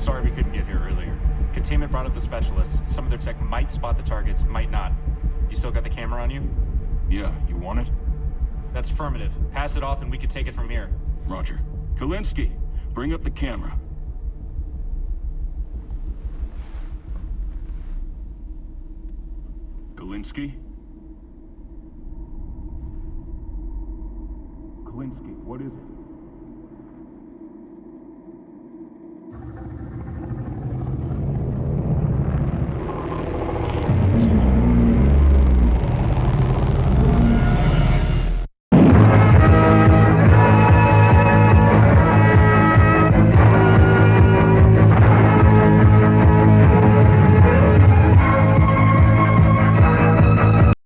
Sorry we couldn't get here earlier. Containment brought up the specialists. Some of their tech might spot the targets, might not. You still got the camera on you? Yeah, you want it? That's affirmative. Pass it off and we can take it from here. Roger. Kalinsky, bring up the camera. Kalinsky? Kalinsky, what is it?